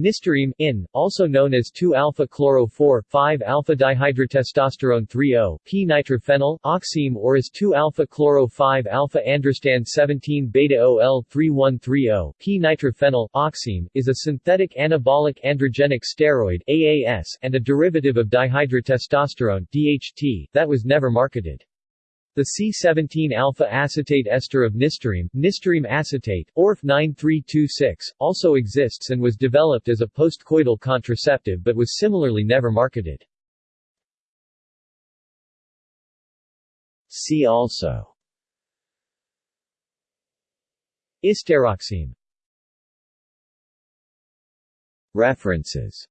Nisterime, in, also known as 2-alpha-chloro-4,5-alpha-dihydrotestosterone 3-0, p-nitrophenyl, oxime or as 2-alpha-chloro-5-alpha-androstand-17-beta-OL-3130, p-nitrophenyl, oxime, is a synthetic anabolic androgenic steroid AAS and a derivative of dihydrotestosterone DHT that was never marketed. The C17-alpha-acetate ester of nisterime, nisterime acetate, ORF 9326, also exists and was developed as a postcoital contraceptive but was similarly never marketed. See also Istaroxime References